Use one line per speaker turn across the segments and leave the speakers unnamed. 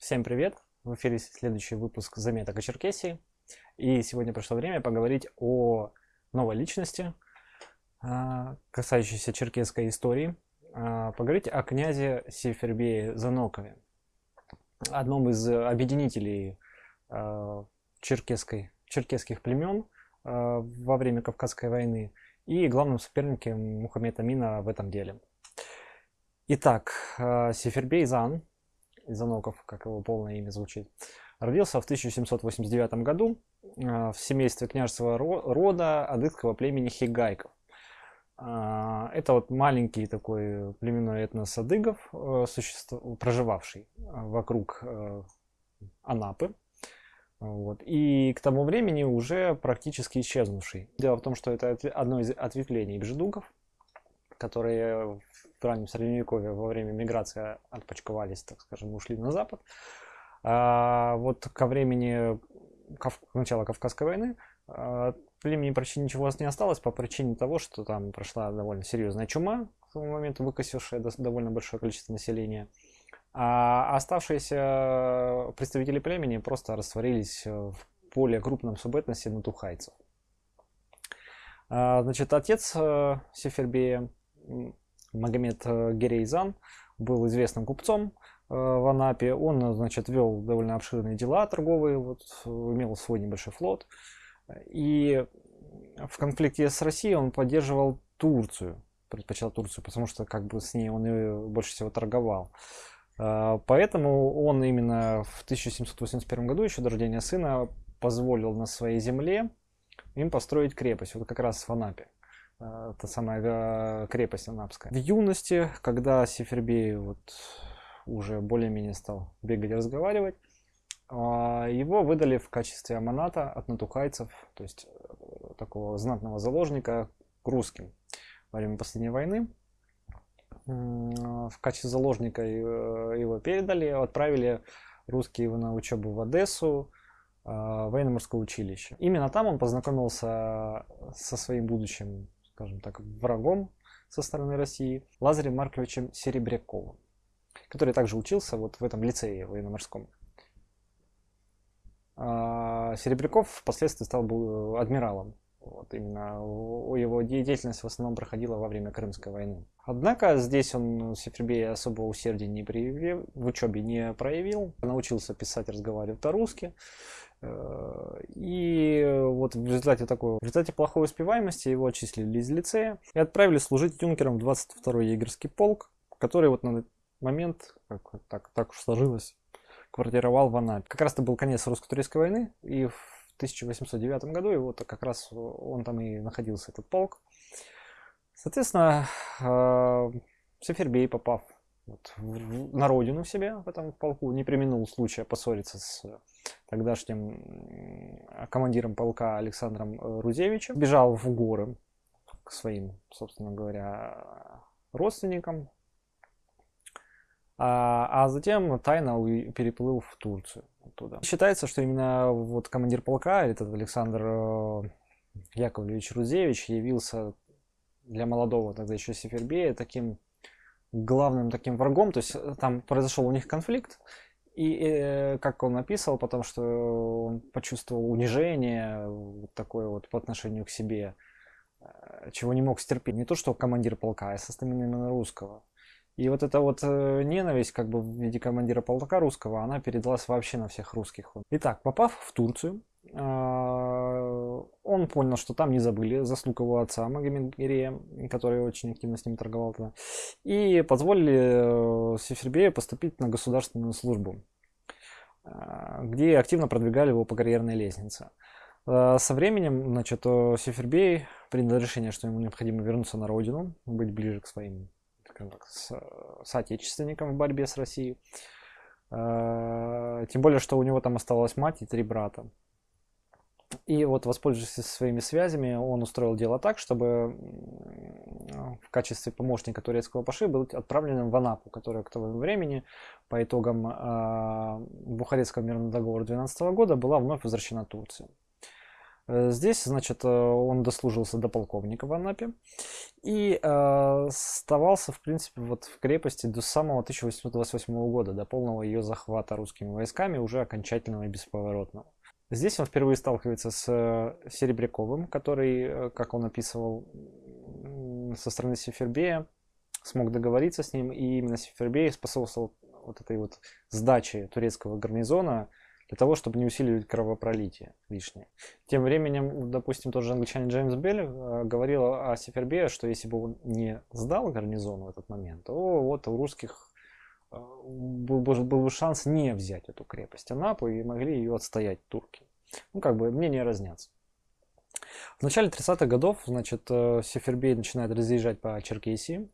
Всем привет! В эфире следующий выпуск заметок о Черкесии. И сегодня пришло время поговорить о новой личности, а, касающейся черкесской истории. А, поговорить о князе Сефербее Занокове, одном из объединителей а, черкесской, черкесских племен во время Кавказской войны и главным соперником Мухаммеда Амина в этом деле. Итак, Сефербей Зан Изаноков, как его полное имя звучит, родился в 1789 году а, в семействе княжеского рода адыгского племени Хигайков. А, это вот маленький такой племенной этнос адыгов, э, проживавший а, вокруг э, Анапы. Вот. И к тому времени уже практически исчезнувший. Дело в том, что это одно из ответвлений бжедугов, которые в раннем средневековье во время миграции отпочковались, так скажем, ушли на запад. А вот ко времени Кав... начала Кавказской войны а, племени почти ничего у вас не осталось по причине того, что там прошла довольно серьезная чума к тому моменту, выкосившая довольно большое количество населения. А оставшиеся представители племени просто растворились в более крупном субэтносе натухайцев. А, значит, отец э, Сефербея Магомед э, Герейзан был известным купцом э, в Анапе. Он, значит, вел довольно обширные дела торговые, вот, имел свой небольшой флот. И в конфликте с Россией он поддерживал Турцию, предпочитал Турцию, потому что как бы с ней он и больше всего торговал. Э, поэтому он именно в 1781 году, еще до рождения сына, позволил на своей земле им построить крепость, вот как раз в Анапе. Э, та самая э, крепость Анапская. В юности, когда Сефербей вот уже более-менее стал бегать и разговаривать, а, его выдали в качестве аманата от натухайцев, то есть э, такого знатного заложника к русским во время последней войны. В качестве заложника его передали, отправили русские его на учебу в Одессу, военно-морское училище. Именно там он познакомился со своим будущим скажем так, врагом со стороны России, Лазарем Марковичем Серебряковым, который также учился вот в этом лицее военно-морском. А, Серебряков впоследствии стал был адмиралом. Вот именно его деятельность в основном проходила во время Крымской войны. Однако здесь он Сефербей особого усердия не проявил, в учебе не проявил, научился писать, разговаривать по-русски. Э, и вот в результате такой, в результате плохой успеваемости его отчислили из лицея и отправили служить юнкером в 22-й егерский полк, который вот на момент, как так, так уж сложилось, квартировал в Анапе. Как раз это был конец русско-турецкой войны, и в 1809 году, и вот как раз он там и находился, этот полк. Соответственно, э, Сефербей, попав вот, на родину себе в этом полку, не применил случая поссориться с тогдашним командиром полка Александром э, Рузевичем. Бежал в горы к своим, собственно говоря, родственникам. А, а затем тайно переплыл в Турцию оттуда. Считается, что именно вот командир полка, этот Александр э, Яковлевич Рузевич, явился для молодого тогда еще Сефербея таким главным таким врагом. То есть э, там произошел у них конфликт, и э, как он написал, потому что он почувствовал унижение вот такое вот по отношению к себе, э, чего не мог стерпеть. Не то, что командир полка, а со стороны именно русского. И вот эта вот ненависть как бы в виде командира полка русского, она передалась вообще на всех русских. Итак, попав в Турцию, он понял, что там не забыли заслуг его отца Магомед Гирея, который очень активно с ним торговал тогда, и позволили э, Сефербею поступить на государственную службу, а, где активно продвигали его по карьерной лестнице. А, со временем, значит, Сефербей принял решение, что ему необходимо вернуться на родину, быть ближе к своим так, с, соотечественникам в борьбе с Россией. Тем более, что у него там оставалась мать и три брата. И вот, воспользовавшись своими связями, он устроил дело так, чтобы в качестве помощника турецкого паши был отправлен в Анапу, которая к тому времени, по итогам э, Бухарестского мирного договора 12 года, была вновь возвращена Турции. Э, здесь, значит, он дослужился до полковника в Анапе и оставался, в принципе, вот в крепости до самого 1828 года, до полного ее захвата русскими войсками, уже окончательного и бесповоротного. Здесь он впервые сталкивается с Серебряковым, который, как он описывал, со стороны Сефербея смог договориться с ним, и именно Сефербей способствовал вот этой вот сдаче турецкого гарнизона для того, чтобы не усиливать кровопролитие лишнее. Тем временем, допустим, тот же англичанин Джеймс Белл э, говорил о Сефербее, что если бы он не сдал гарнизон в этот момент, то вот у русских э, был, был, был бы шанс не взять эту крепость Анапу и могли ее отстоять турки. Ну, как бы мнения разнятся. В начале 30-х годов, значит, э, Сефербей начинает разъезжать по Черкесии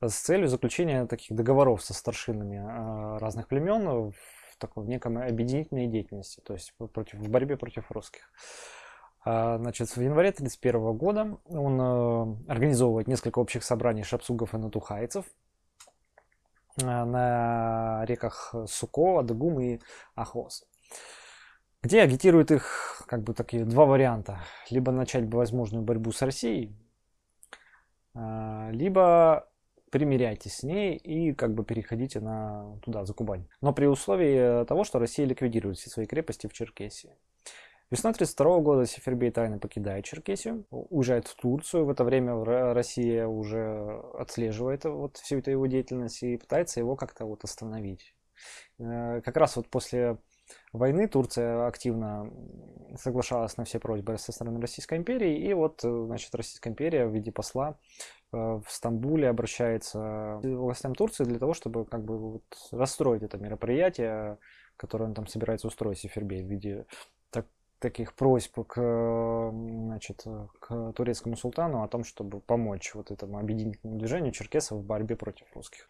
с целью заключения таких договоров со старшинами разных племен в такой в неком объединительной деятельности, то есть против, в борьбе против русских. Значит, в январе 1931 года он э, организовывает несколько общих собраний шапсугов и натухайцев э, на реках Суко, Адыгум и Ахос, где агитирует их как бы такие два варианта. Либо начать возможную борьбу с Россией, э, либо примиряйтесь с ней и как бы переходите на туда, за Кубань. Но при условии того, что Россия ликвидирует все свои крепости в Черкесии. Весной 1932 года Сефербей тайно покидает Черкесию, уезжает в Турцию. В это время Россия уже отслеживает вот всю эту его деятельность и пытается его как-то вот остановить. Э, как раз вот после войны Турция активно соглашалась на все просьбы со стороны Российской империи, и вот, значит, Российская империя в виде посла э, в Стамбуле обращается к властям Турции для того, чтобы как бы вот расстроить это мероприятие, которое он там собирается устроить Сефербей в виде таких просьб к, значит, к турецкому султану о том, чтобы помочь вот этому объединительному движению черкесов в борьбе против русских.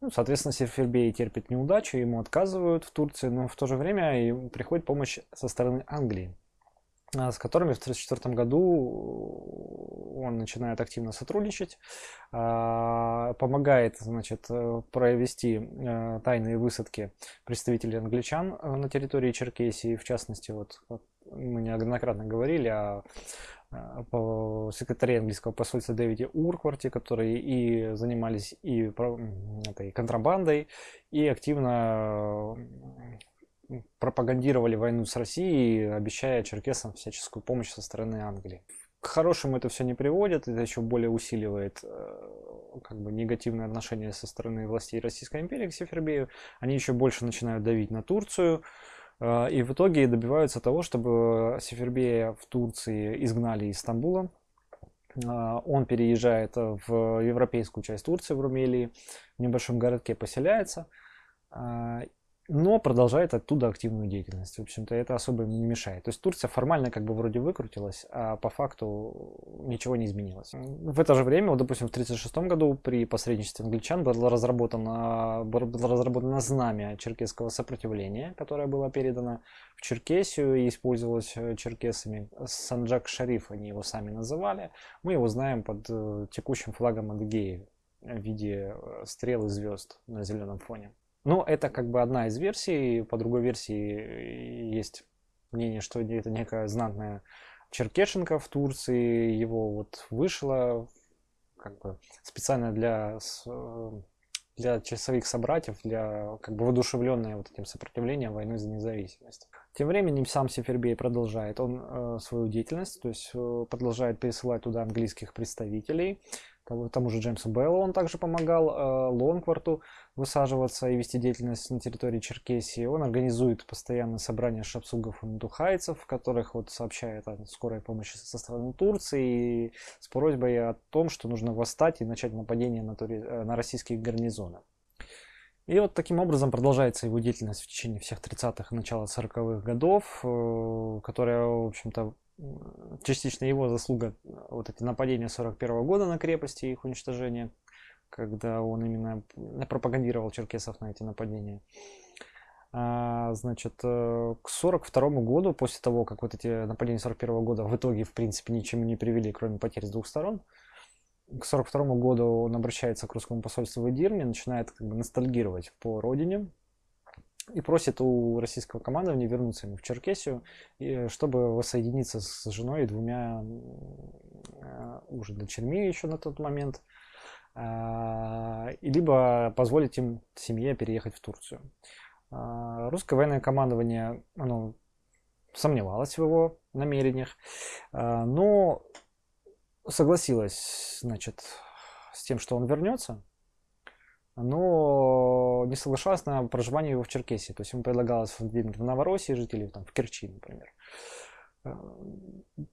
Ну, соответственно, Серфербей терпит неудачу, ему отказывают в Турции, но в то же время ему приходит помощь со стороны Англии, а, с которыми в 1934 году он начинает активно сотрудничать, а, помогает значит, провести э, тайные высадки представителей англичан э, на территории Черкесии, в частности, вот мы неоднократно говорили о Э, секретаре английского посольства Дэвиде Уркварте, которые и занимались и этой контрабандой, и активно пропагандировали войну с Россией, обещая черкесам всяческую помощь со стороны Англии. К хорошему это все не приводит, это еще более усиливает э, как бы негативное отношение со стороны властей Российской империи к Сефербею. Они еще больше начинают давить на Турцию, и в итоге добиваются того, чтобы Сефербея в Турции изгнали из Стамбула. А, он переезжает в европейскую часть Турции, в Румелии, в небольшом городке поселяется. Но продолжает оттуда активную деятельность. В общем-то, это особо не мешает. То есть Турция формально как бы вроде выкрутилась, а по факту ничего не изменилось. В это же время, вот, допустим, в 1936 году при посредничестве англичан было разработано, было разработано знамя черкесского сопротивления, которое было передано в Черкесию и использовалось э, черкесами. Санджак Шариф они его сами называли. Мы его знаем под э, текущим флагом Адыгеи в виде э, стрел и звезд на зеленом фоне. Но это как бы одна из версий. По другой версии есть мнение, что это некая знатная Черкешенко в Турции. Его вот вышло как бы специально для для часовых собратьев, для как бы воодушевленное вот этим сопротивлением войны за независимость. Тем временем сам Сефербей продолжает он э, свою деятельность, то есть э, продолжает пересылать туда английских представителей, тому же Джеймсу Беллу он также помогал, э, Лонкварту высаживаться и вести деятельность на территории Черкесии. Он организует постоянные собрания шапсугов и мдухайцев, в которых вот сообщает о скорой помощи со стороны Турции и с просьбой о том, что нужно восстать и начать нападение на, тури... Э, на российские гарнизоны. И вот таким образом продолжается его деятельность в течение всех 30-х и начала 40-х годов, э, которая, в общем-то, частично его заслуга вот эти нападения 41 года на крепости и их уничтожение, когда он именно пропагандировал черкесов на эти нападения. А, значит, э, к 42 году, после того, как вот эти нападения 41 года в итоге, в принципе, ничему не привели, кроме потерь с двух сторон, к 42 году он обращается к русскому посольству в Эдирне, начинает как бы ностальгировать по родине, и просит у российского командования вернуться ему в Черкесию, чтобы воссоединиться с женой и двумя уже дочерьми еще на тот момент, либо позволить им семье переехать в Турцию. Русское военное командование оно сомневалось в его намерениях, но согласилась, значит, с тем, что он вернется, но не соглашалась на проживание его в Черкесии. То есть ему предлагалось в Новороссии жить или там, в Керчи, например. Э,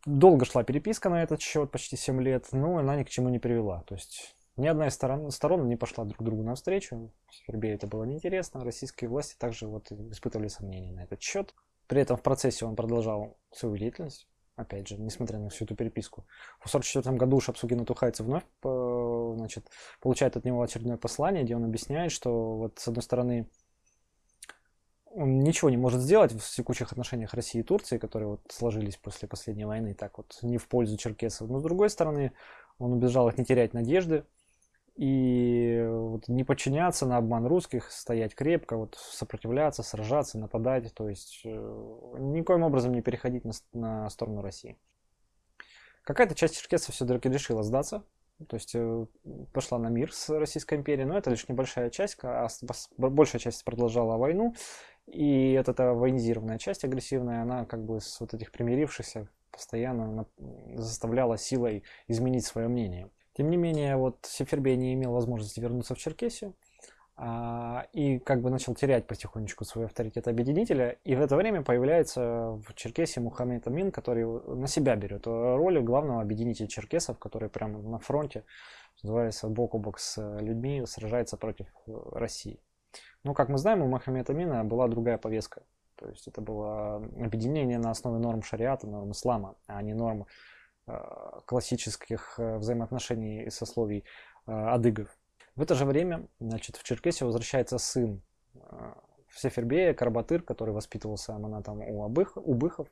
долго шла переписка на этот счет, почти 7 лет, но она ни к чему не привела. То есть ни одна из сторон, сторон не пошла друг другу навстречу. Сербии это было неинтересно. Российские власти также вот испытывали сомнения на этот счет. При этом в процессе он продолжал свою деятельность опять же, несмотря на всю эту переписку. В 1944 году Шапсугин Тухайцы вновь значит, получает от него очередное послание, где он объясняет, что вот с одной стороны он ничего не может сделать в текущих отношениях России и Турции, которые вот сложились после последней войны, так вот не в пользу черкесов. Но с другой стороны, он убежал их не терять надежды, и вот не подчиняться на обман русских, стоять крепко, вот сопротивляться, сражаться, нападать, то есть э, никоим образом не переходить на, на сторону России. Какая-то часть черкесов все-таки решила сдаться, то есть э, пошла на мир с Российской империей, но это лишь небольшая часть, а большая часть продолжала войну, и вот эта военизированная часть агрессивная, она как бы с вот этих примирившихся постоянно заставляла силой изменить свое мнение. Тем не менее, вот Сефербей не имел возможности вернуться в Черкесию а, и как бы начал терять потихонечку свой авторитет объединителя. И в это время появляется в Черкесии Мухаммед Амин, который на себя берет роль главного объединителя черкесов, который прямо на фронте, называется, бок о бок с людьми, сражается против России. Но, как мы знаем, у Мухаммеда Амина была другая повестка. То есть это было объединение на основе норм шариата, норм ислама, а не норм классических э, взаимоотношений и сословий э, адыгов. В это же время значит, в Черкесию возвращается сын Сефербея, Карбатыр, который воспитывался аманатом у, Абых, у Быхов.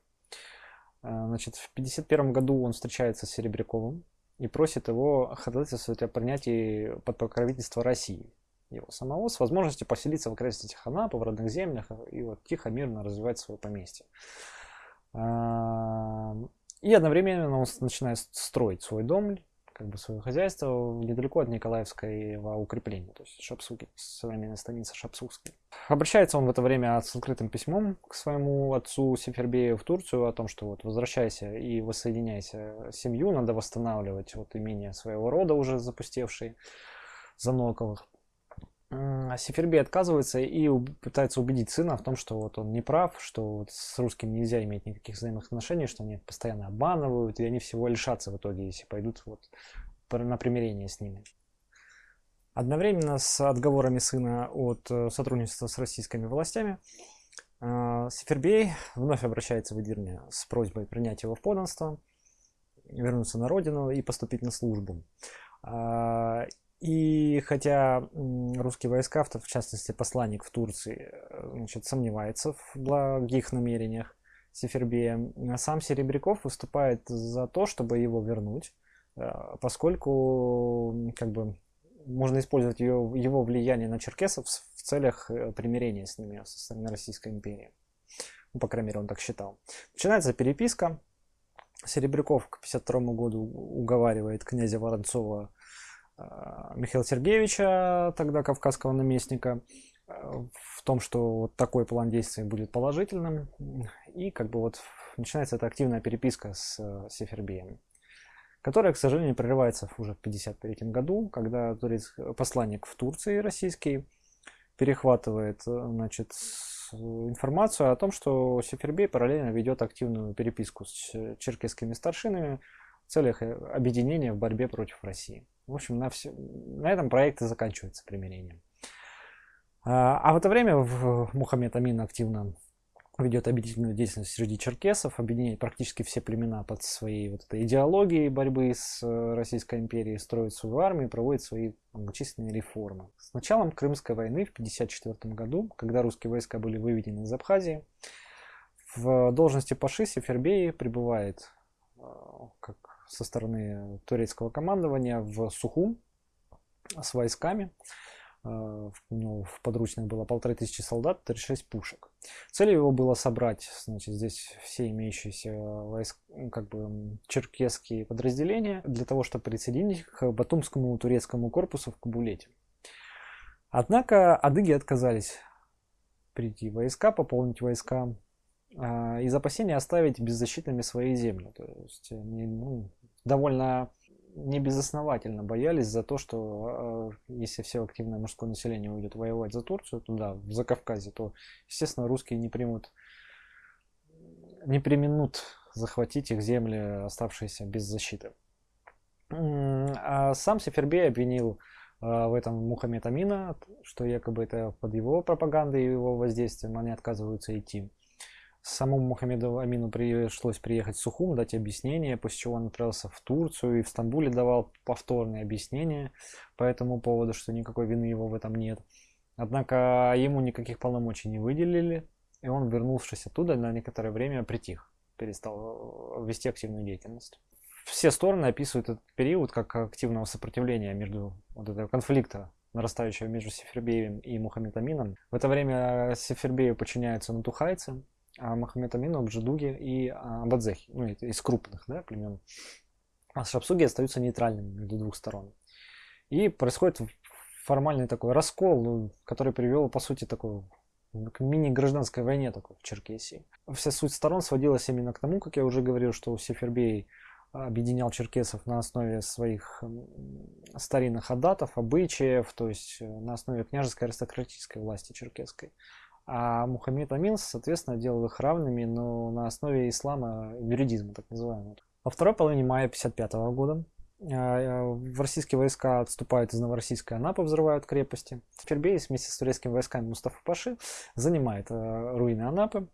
Значит, в 1951 году он встречается с Серебряковым и просит его ходатайствовать о принятии под покровительство России его самого с возможностью поселиться в окрестностях Анапы, в родных землях и вот тихо, мирно развивать свое поместье. И одновременно он начинает строить свой дом, как бы свое хозяйство недалеко от Николаевского укрепления, то есть Шапсуки, современная станица Шапсукской. Обращается он в это время с открытым письмом к своему отцу Сефербею в Турцию о том, что вот возвращайся и воссоединяйся семью, надо восстанавливать вот имение своего рода уже запустевшие Заноковых. А Сефербей отказывается и пытается убедить сына в том, что вот он не прав, что вот с русским нельзя иметь никаких взаимных отношений, что они постоянно обманывают, и они всего лишатся в итоге, если пойдут вот на примирение с ними. Одновременно с отговорами сына от э, сотрудничества с российскими властями, э, Сефербей вновь обращается в Эдирне с просьбой принять его в подданство, вернуться на родину и поступить на службу. А, и хотя русские войска, в частности посланник в Турции, э, значит, сомневается в благих намерениях Сефербея, сам Серебряков выступает за то, чтобы его вернуть, э, поскольку как бы, можно использовать его, его влияние на черкесов в целях э, примирения с ними со стороны Российской империи. Ну, по крайней мере, он так считал. Начинается переписка. Серебряков к 1952 году уговаривает князя Воронцова а, Михаила Сергеевича, тогда кавказского наместника, а, в том, что вот такой план действий будет положительным. И как бы вот начинается эта активная переписка с э, Сефербеем, которая, к сожалению, прерывается уже в 1953 году, когда посланник в Турции российский перехватывает э, значит, информацию о том, что Сефербей параллельно ведет активную переписку с черкесскими старшинами в целях э, объединения в борьбе против России. В общем, на, все, на этом проект и заканчивается примирением. А, а в это время Мухаммед Амин активно ведет объединительную деятельность среди черкесов, объединяет практически все племена под своей вот этой идеологией борьбы с э, Российской империей, строит свою армию, проводит свои многочисленные реформы. С началом Крымской войны в 1954 году, когда русские войска были выведены из Абхазии, в должности Паши Сефербеи прибывает э, как со стороны турецкого командования в Сухум с войсками. ну, в подручных было полторы тысячи солдат, 36 пушек. Целью его было собрать, значит, здесь все имеющиеся войск, как бы черкесские подразделения для того, чтобы присоединить их к Батумскому турецкому корпусу в Кабулете. Однако адыги отказались прийти войска, пополнить войска, из опасения оставить беззащитными свои земли. То есть они ну, довольно небезосновательно боялись за то, что э, если все активное мужское население уйдет воевать за Турцию, туда, в Закавказье, то, естественно, русские не примут, не применут захватить их земли, оставшиеся без защиты. А сам Сефербей обвинил э, в этом Мухаммед Амина, что якобы это под его пропагандой и его воздействием они отказываются идти. Самому Мухаммеду Амину пришлось приехать в Сухум, дать объяснение, после чего он отправился в Турцию и в Стамбуле давал повторные объяснения по этому поводу, что никакой вины его в этом нет. Однако ему никаких полномочий не выделили, и он, вернувшись оттуда, на некоторое время притих, перестал э, вести активную деятельность. Все стороны описывают этот период как активного сопротивления между вот этого конфликта нарастающего между Сефербеем и Мухаммедамином. В это время Сефербею подчиняются натухайцы, а Махамед Амину, Абджидуги и а, Абадзехи, ну, из крупных да, племен. А Шапсуги остаются нейтральными между двух сторон. И происходит формальный такой раскол, ну, который привел, по сути, такой к мини-гражданской войне такой в Черкесии. Вся суть сторон сводилась именно к тому, как я уже говорил, что Сефербей объединял черкесов на основе своих старинных адатов, обычаев, то есть э, на основе княжеской аристократической власти черкесской. А Мухаммед Амин, соответственно, делал их равными, но на основе ислама, юридизма, так называемого. Во второй половине мая 1955 года а, в российские войска отступают из Новороссийской Анапы, взрывают крепости. Фербейс вместе с турецкими войсками Мустафа Паши занимает э, руины Анапы.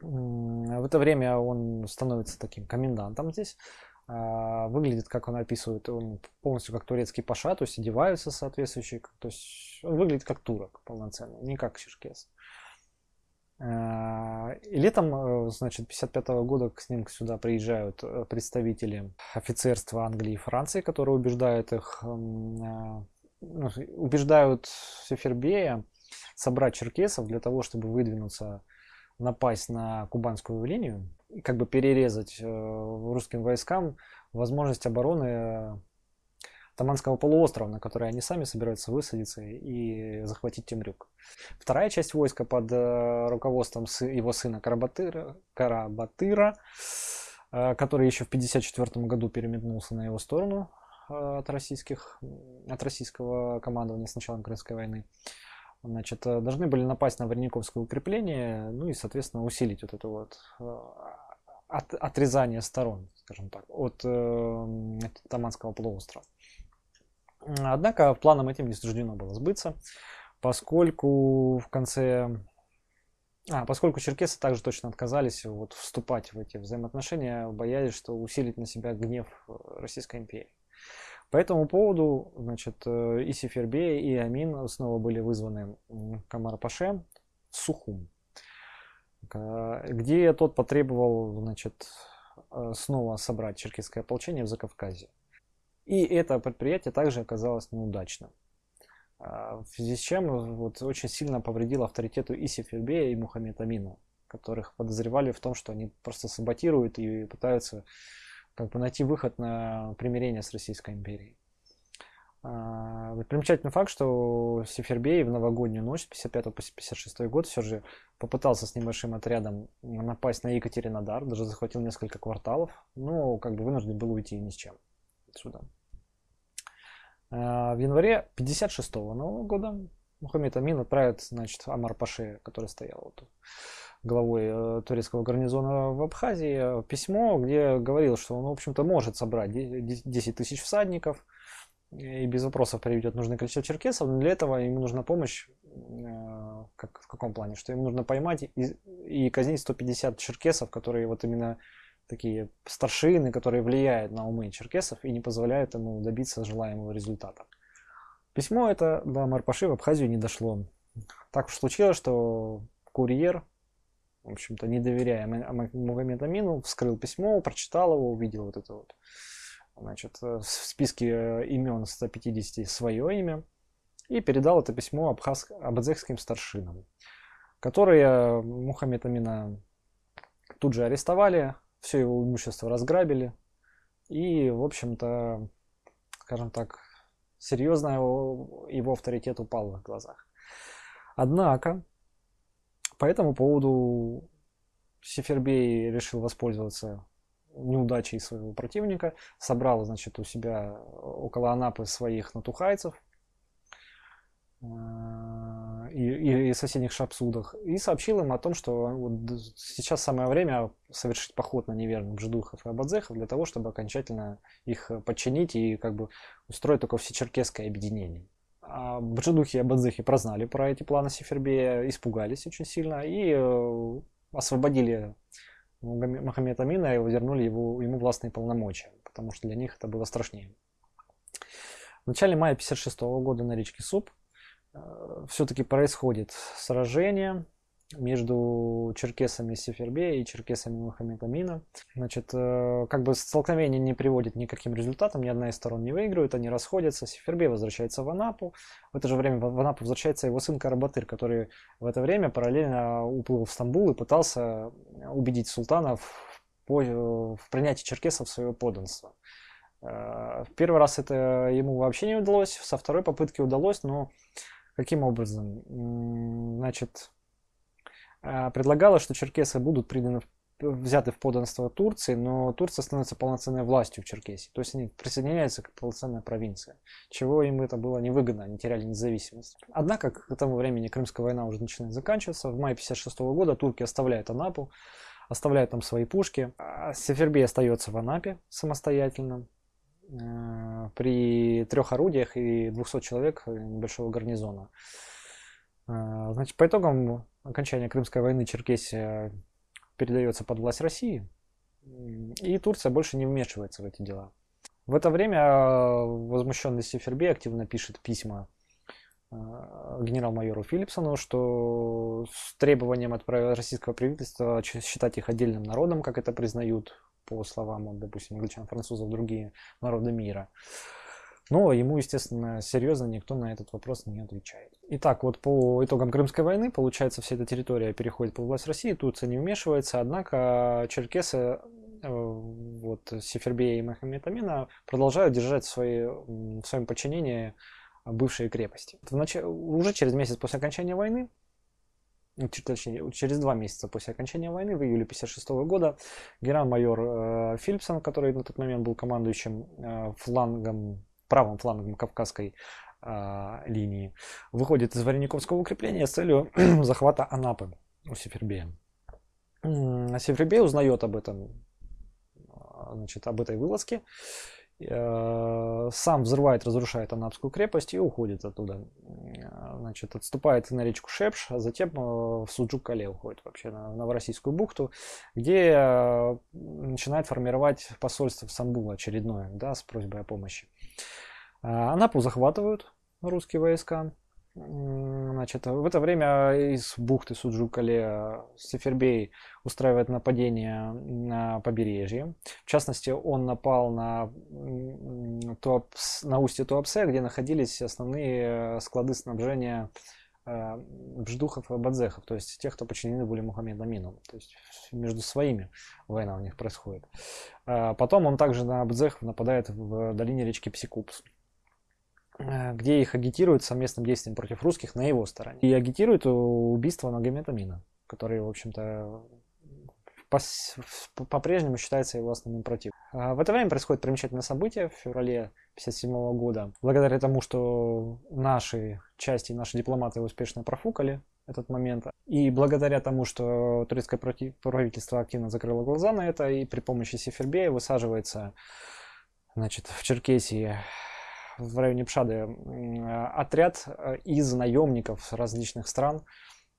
В это время он становится таким комендантом здесь. А, выглядит, как он описывает, он полностью как турецкий паша, то есть одеваются соответствующие, то есть он выглядит как турок полноценный, не как черкес. А, и летом, э, значит, 55 -го года к ним сюда приезжают э, представители офицерства Англии и Франции, которые убеждают их, а, ну, убеждают Сефербея собрать черкесов для того, чтобы выдвинуться, напасть на кубанскую линию, как бы перерезать э, русским войскам возможность обороны э, Таманского полуострова, на который они сами собираются высадиться и захватить Темрюк. Вторая часть войска под э, руководством его сына Карабатыра, Карабатыра который еще в 1954 году переметнулся на его сторону от, российских, от российского командования с началом Крымской войны, значит, должны были напасть на Варениковское укрепление, ну и, соответственно, усилить вот эту вот от, отрезания сторон, скажем так, от э, Таманского полуострова. Однако планом этим не суждено было сбыться, поскольку в конце... А, поскольку черкесы также точно отказались вот, вступать в эти взаимоотношения, боялись, что усилить на себя гнев Российской империи. По этому поводу, значит, э, и Сефербей, и Амин снова были вызваны Камар-Паше в Сухум. Э, где тот потребовал значит, э, снова собрать черкесское ополчение в Закавказье. И это предприятие также оказалось неудачным. Э, в связи с чем вот, очень сильно повредило авторитету и Сефербея, и Мухаммед Амина, которых подозревали в том, что они просто саботируют и пытаются как бы, найти выход на примирение с Российской империей. А, примечательный факт, что Сефербей в новогоднюю ночь 55 56 год все же попытался с небольшим отрядом напасть на Екатеринодар, даже захватил несколько кварталов, но как бы вынужден был уйти ни с чем отсюда. А, в январе 56 Нового года Мухаммед Амин отправит, значит, Амар Паше, который стоял вот главой э, турецкого гарнизона в Абхазии, письмо, где говорил, что он, в общем-то, может собрать 10 тысяч всадников, и без вопросов приведет нужное количество черкесов, но для этого ему нужна помощь, э, как, в каком плане, что ему нужно поймать и, и казнить 150 черкесов, которые вот именно такие старшины, которые влияют на умы черкесов и не позволяют ему добиться желаемого результата. Письмо это до Марпаши в Абхазию не дошло. Так уж случилось, что курьер, в общем-то, не доверяя Магомеду Амину, вскрыл письмо, прочитал его, увидел вот это вот Значит, э, в списке э, имен 150 свое имя. и передал это письмо абхаз... абадзехским старшинам, которые Мухаммед Амина тут же арестовали, все его имущество разграбили, и, в общем-то, скажем так, серьезно его, его авторитет упал в их глазах. Однако, по этому поводу Сефербей решил воспользоваться неудачей своего противника, собрал, значит, у себя около Анапы своих натухайцев э, и, и соседних шапсудах и сообщил им о том, что вот сейчас самое время совершить поход на неверных жидухов и абадзехов для того, чтобы окончательно их подчинить и как бы устроить только всечеркесское объединение. А бджедухи и абадзехи прознали про эти планы Сефербея, испугались очень сильно и э, освободили Мухаммед Амина и вернули его, ему властные полномочия, потому что для них это было страшнее. В начале мая 1956 года на речке Суп э, все-таки происходит сражение между черкесами Сефербе и черкесами Мухаммеда. Значит, э, как бы столкновение не приводит ни к каким результатам, ни одна из сторон не выигрывает, они расходятся. Сефербе возвращается в Анапу. В это же время в Анапу возвращается его сын Карабатыр, который в это время параллельно уплыл в Стамбул и пытался убедить султана в, в принятии черкесов в свое подданство. Э, в первый раз это ему вообще не удалось, со второй попытки удалось, но каким образом? Значит, предлагала, что черкесы будут приданы, взяты в подданство Турции, но Турция становится полноценной властью в Черкесии. То есть они присоединяются к полноценной провинции, чего им это было невыгодно, они теряли независимость. Однако к этому времени Крымская война уже начинает заканчиваться. В мае 1956 года турки оставляют Анапу, оставляют там свои пушки. А Сефербей остается в Анапе самостоятельно э, при трех орудиях и 200 человек небольшого гарнизона. Э, значит, по итогам окончания Крымской войны Черкесия передается под власть России, и Турция больше не вмешивается в эти дела. В это время э, возмущенный Сефербей активно пишет письма э, генерал-майору Филипсону, что с требованием от российского правительства считать их отдельным народом, как это признают, по словам, допустим, англичан, французов, другие народы мира. Но ему, естественно, серьезно никто на этот вопрос не отвечает. Итак, вот по итогам Крымской войны, получается, вся эта территория переходит под власть России, Турция не вмешивается, однако черкесы, э, вот Сефербея и Махамед Амина продолжают держать в, своей, в своем подчинении бывшие крепости. Нач... Уже через месяц после окончания войны, точнее, через два месяца после окончания войны, в июле 1956 года, генерал-майор э, Филипсон, который на тот момент был командующим э, флангом правым флангом Кавказской э, линии, выходит из Варениковского укрепления с целью захвата Анапы у Сефербея. Сефербей узнает об этом, значит, об этой вылазке, сам взрывает, разрушает Анапскую крепость и уходит оттуда. Значит, отступает на речку Шепш, а затем э, в Суджук-Кале уходит вообще на Новороссийскую бухту, где начинает формировать посольство в Стамбул очередное, да, с просьбой о помощи. А, Анапу захватывают русские войска. Значит, в это время из бухты Суджукале Сефербей устраивает нападение на побережье. В частности, он напал на, Туапс, на устье Туапсе, где находились основные склады снабжения э, бждухов и бадзехов, то есть тех, кто подчинены были Мухаммеду Амину. То есть между своими война у них происходит. А потом он также на бадзехов нападает в долине речки Псикупс. Э, где их агитируют совместным действием против русских на его стороне. И агитируют убийство Магомета Мина, который, в общем-то, по-прежнему считается его основным противником. А в это время происходит примечательное событие в феврале 1957 года. Благодаря тому, что наши части, наши дипломаты успешно профукали этот момент, и благодаря тому, что турецкое правительство активно закрыло глаза на это, и при помощи Сефербея высаживается значит, в Черкесии в районе Пшады отряд э, из наемников различных стран,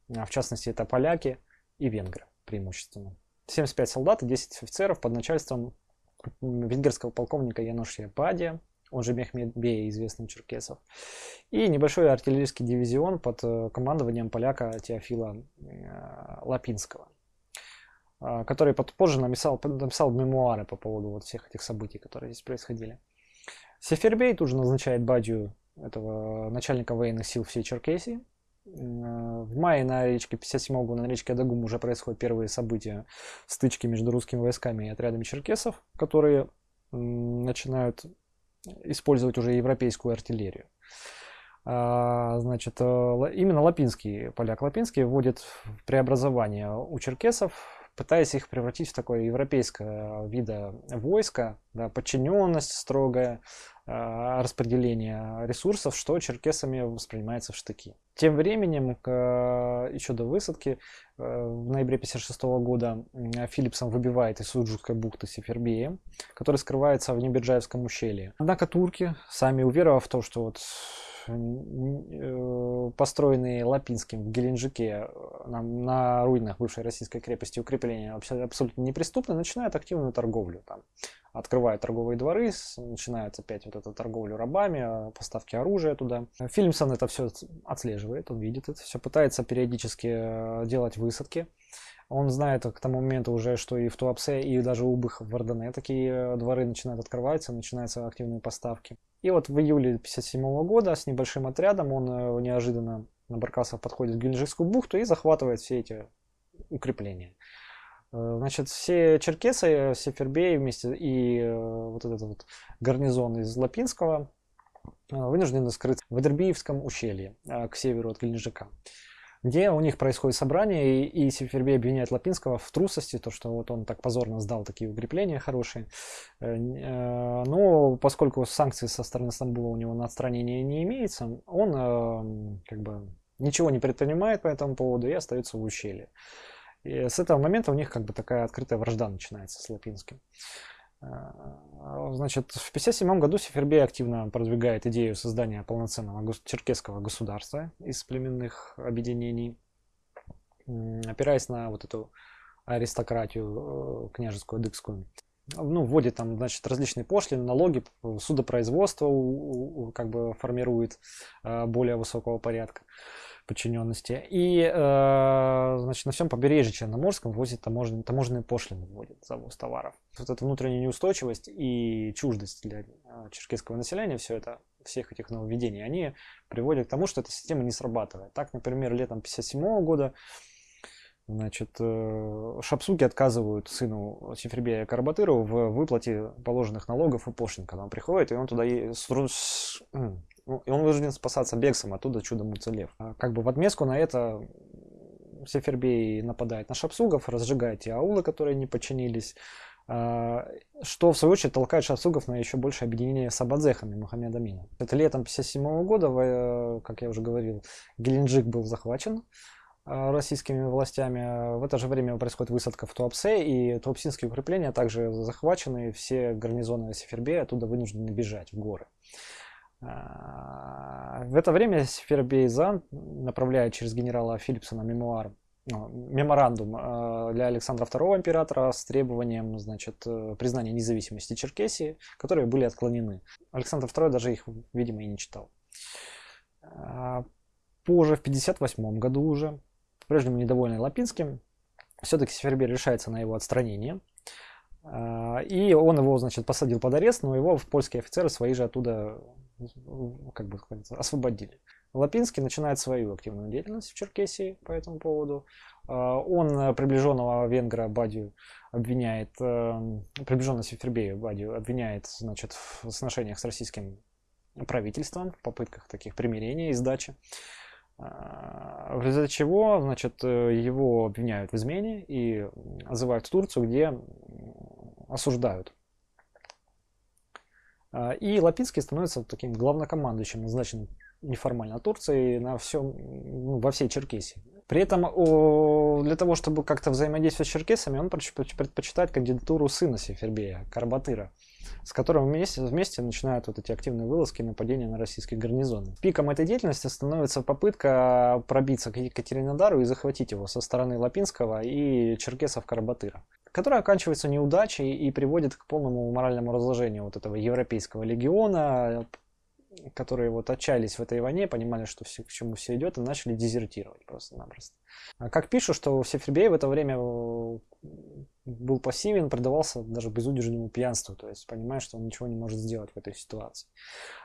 в частности это поляки и венгры преимущественно. 75 солдат и 10 офицеров под начальством венгерского полковника Янушия Падия, он же Мехмед Бей, известный черкесов, и небольшой артиллерийский дивизион под э, командованием поляка Теофила э, Лапинского который позже написал, написал мемуары по поводу вот всех этих событий, которые здесь происходили. Сефербей тут же назначает Бадью этого начальника военных сил всей Черкесии. В мае на речке 57 года на речке Адагум уже происходят первые события стычки между русскими войсками и отрядами черкесов, которые начинают использовать уже европейскую артиллерию. А, значит, э, именно Лапинский, поляк Лапинский вводит преобразование у черкесов, пытаясь их превратить в такое европейское вида войска, да, подчиненность строгая, а, распределение ресурсов, что черкесами воспринимается в штыки. Тем временем, еще до высадки, э, в ноябре 1956 года Филипсон выбивает из Суджутской бухты Сефербея, который скрывается в Неберджаевском ущелье. Однако турки, сами уверовав в то, что вот Э, построенные Лапинским в Геленджике э, на, на руинах бывшей российской крепости укрепления абсолютно неприступны, начинают активную торговлю. Там, открывают торговые дворы, начинается опять вот эта торговля рабами, э, поставки оружия туда. Фильмсон это все отслеживает, он видит это все, пытается периодически делать высадки. Он знает к тому моменту уже, что и в Туапсе, и даже у Быха в Вардане такие дворы начинают открываться, начинаются активные поставки. И вот в июле 1957 года с небольшим отрядом он э, неожиданно на Баркасов подходит в Геленджикскую бухту и захватывает все эти укрепления. Э, значит, все черкесы, все фербеи вместе и э, вот этот вот гарнизон из Лапинского вынуждены скрыться в Эдербиевском ущелье к северу от Геленджика где у них происходит собрание, и, и Сефербей обвиняет Лапинского в трусости, то, что вот он так позорно сдал такие укрепления хорошие. Э, э, но поскольку санкций со стороны Стамбула у него на отстранение не имеется, он э, как бы ничего не предпринимает по этому поводу и остается в ущелье. И с этого момента у них как бы такая открытая вражда начинается с Лапинским. А, значит, в 1957 году Сефербей активно продвигает идею создания полноценного черкесского государства из племенных объединений, опираясь на вот эту аристократию э, княжескую, дыкскую. Ну, вводит там, значит, различные пошлины, налоги, судопроизводство как бы формирует э, более высокого порядка подчиненности. И, э, значит, на всем побережье Черноморском возит таможенные, таможенные пошлины, вводит завоз товаров. Вот эта внутренняя неустойчивость и чуждость для э, черкесского населения, все это, всех этих нововведений, они приводят к тому, что эта система не срабатывает. Так, например, летом 1957 года Значит, э, шапсуки отказывают сыну Сифребея Карабатыру в выплате положенных налогов и пошлин, когда он приходит, и он туда ну, и он вынужден спасаться бегством, оттуда чудом уцелев. А как бы в отместку на это Сефербей нападает на шапсугов, разжигает те аулы, которые не подчинились, а, что в свою очередь толкает шапсугов на еще большее объединение с абадзехами Мухаммеда Амина. Это летом 1957 года, как я уже говорил, Геленджик был захвачен а, российскими властями. В это же время происходит высадка в Туапсе, и туапсинские укрепления также захвачены, все гарнизоны Сефербея оттуда вынуждены бежать в горы. А, в это время Фербейзан направляет через генерала Филипсона мемуар, ну, меморандум а, для Александра II императора с требованием значит, э, признания независимости Черкесии, которые были отклонены. Александр II даже их, видимо, и не читал. А, позже, в 1958 году уже, по-прежнему недовольный Лапинским, все-таки Севербей решается на его отстранение. И он его, значит, посадил под арест, но его польские офицеры свои же оттуда как бы освободили. Лапинский начинает свою активную деятельность в Черкесии по этому поводу. А, он приближенного венгра Бадию обвиняет, э, приближенного Сефербея Бадию обвиняет значит, в сношениях с российским правительством, в попытках таких примирения и сдачи. А, в результате чего значит, его обвиняют в измене и отзывают в Турцию, где осуждают а, и Лапинский становится таким главнокомандующим, назначенным неформально Турцией на всем, ну, во всей Черкесии. При этом о, для того, чтобы как-то взаимодействовать с черкесами, он предпочитает кандидатуру сына Сефербея, Карбатыра, с которым вместе, вместе начинают вот эти активные вылазки и нападения на российские гарнизоны. Пиком этой деятельности становится попытка пробиться к Екатеринодару и захватить его со стороны Лапинского и черкесов Карбатыра которая оканчивается неудачей и приводит к полному моральному разложению вот этого европейского легиона, которые вот отчаялись в этой войне, понимали, что все, к чему все идет, и начали дезертировать просто-напросто. А как пишут, что Сефербей в это время э, был пассивен, предавался даже безудержному пьянству, то есть понимая, что он ничего не может сделать в этой ситуации.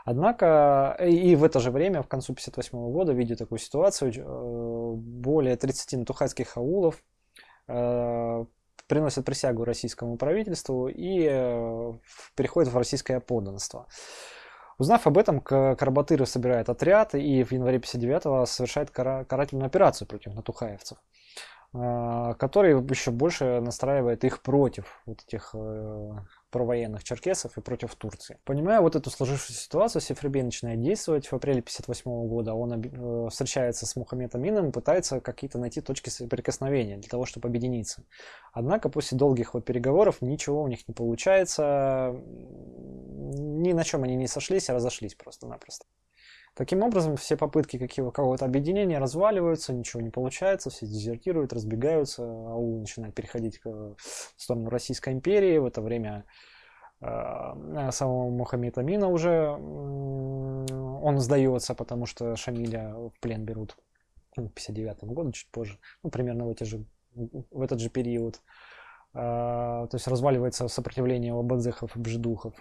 Однако и в это же время, в концу 1958 года, видя такую ситуацию, э, более 30 натухайских аулов э, приносят присягу российскому правительству и переходят в российское подданство. Узнав об этом, Карбатыров собирает отряд и в январе 59-го совершает карательную операцию против натухаевцев, который еще больше настраивает их против вот этих э, провоенных черкесов и против Турции. Понимая вот эту сложившуюся ситуацию, Сефребей начинает действовать. В апреле 1958 года он э, встречается с Мухаммедом Мином пытается какие-то найти точки соприкосновения для того, чтобы объединиться. Однако после долгих вот переговоров ничего у них не получается. Ни на чем они не сошлись, а разошлись просто-напросто. Таким образом, все попытки какого-то объединения разваливаются, ничего не получается, все дезертируют, разбегаются, аул начинает переходить в сторону Российской империи. В это время э, самого Мухаммеда Амина уже он сдается, потому что Шамиля в плен берут в 59 году, чуть позже, ну, примерно в, эти же, в этот же период. А, то есть разваливается сопротивление обадзехов и бжедухов.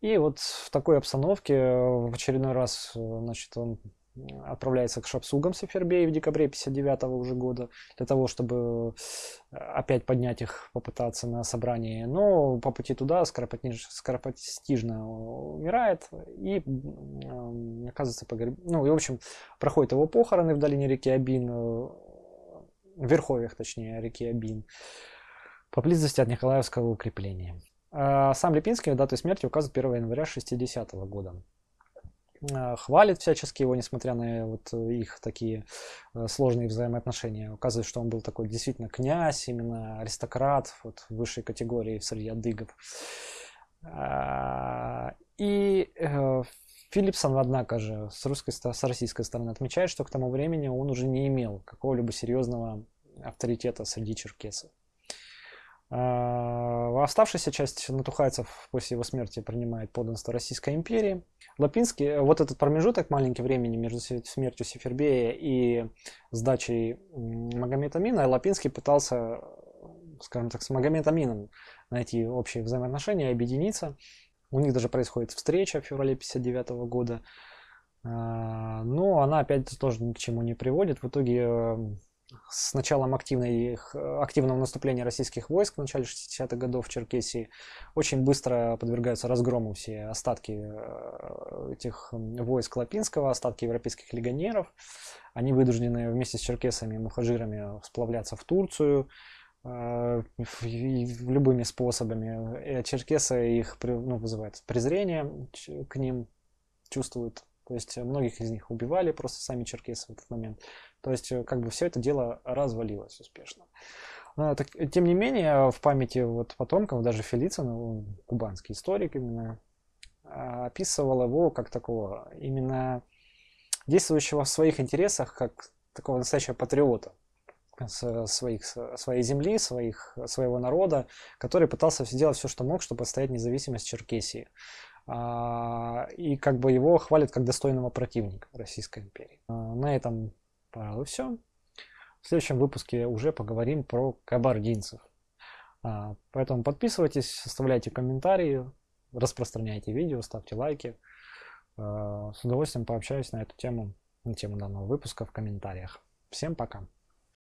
И вот в такой обстановке в очередной раз значит, он отправляется к Шапсугам Сефербей в декабре 59 -го уже года для того, чтобы опять поднять их, попытаться на собрании. Но по пути туда скоропостижно умирает и оказывается погреб... Ну и в общем проходит его похороны в долине реки Абин, в верховьях точнее реки Абин поблизости от Николаевского укрепления. А сам Липинский дату смерти указывает 1 января 60 -го года. А, хвалит всячески его, несмотря на вот их такие э, сложные взаимоотношения. Указывает, что он был такой действительно князь, именно аристократ вот, высшей категории среди адыгов. А, и э, Филипсон, однако же, с, русской, с российской стороны отмечает, что к тому времени он уже не имел какого-либо серьезного авторитета среди черкесов. А, оставшаяся часть натухайцев после его смерти принимает подданство Российской империи. Лапинский, вот этот промежуток маленький времени между смертью Сефербея и сдачей Магомета Амина, Лапинский пытался, скажем так, с Магомед Амином найти общие взаимоотношения, объединиться. У них даже происходит встреча в феврале 59 года. А, но она опять тоже ни к чему не приводит. В итоге с началом активной, активного наступления российских войск в начале 60-х годов в Черкесии очень быстро подвергаются разгрому все остатки э, этих войск Лапинского, остатки европейских легионеров. Они вынуждены вместе с черкесами и мухажирами сплавляться в Турцию э, любыми способами. И черкесы их ну, вызывают презрение к ним, чувствуют то есть многих из них убивали просто сами черкесы в этот момент. То есть, э, как бы все это дело развалилось успешно. Но, так, тем не менее, в памяти вот потомков, даже Фелицин, кубанский историк именно, а, описывал его как такого именно действующего в своих интересах, как такого настоящего патриота своих, своей земли, своих, своего народа, который пытался сделать все, что мог, чтобы отстоять независимость Черкесии. А, и как бы его хвалят как достойного противника Российской империи. А, на этом Пожалуй, все. В следующем выпуске уже поговорим про кабардинцев. А, поэтому подписывайтесь, оставляйте комментарии, распространяйте видео, ставьте лайки. С удовольствием пообщаюсь на эту тему, на тему данного выпуска в комментариях. Всем пока!